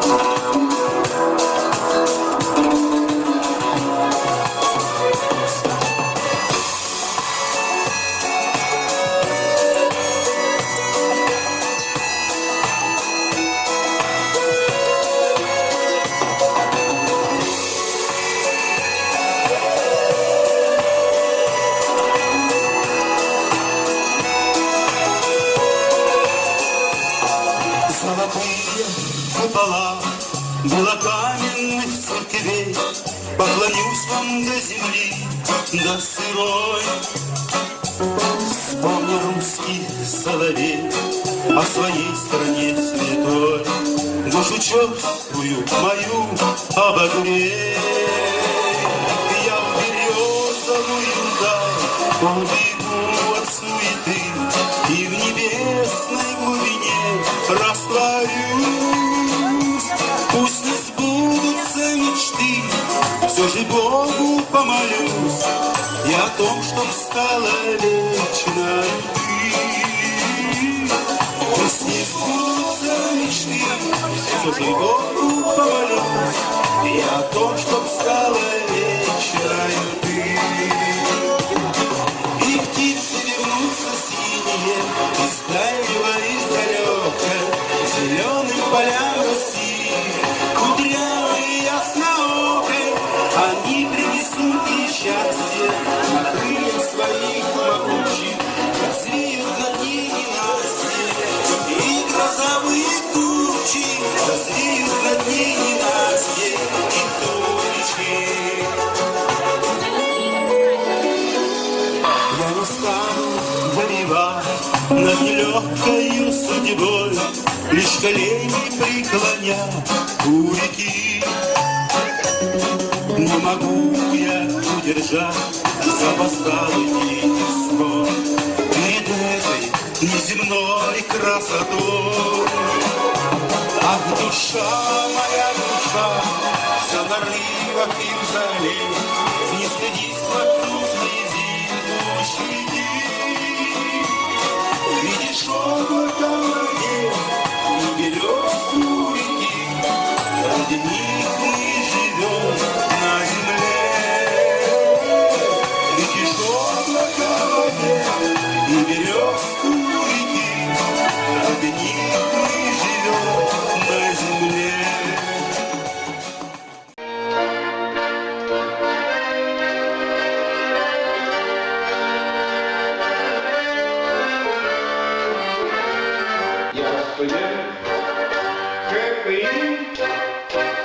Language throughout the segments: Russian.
Música купола белокаменных церквей Поклонюсь вам до земли, до сырой. Вспомни русский соловей О своей стране святой. Душу черствую мою обогрей. Я в березовую даль Все же Богу помолюсь И о том, чтоб стала вечной ты Пусть не сбудутся мечты Все же Богу помолюсь И о том, чтоб стала над нелегкою судьбой, Лишь колени преклоня у реки. Не могу я удержать запоздалый тихий сон Перед этой неземной красотой. Ах, душа моя душа, вся на рывах и в зале, Не стыдись вокруг слезы Видишь Я студент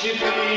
worshiping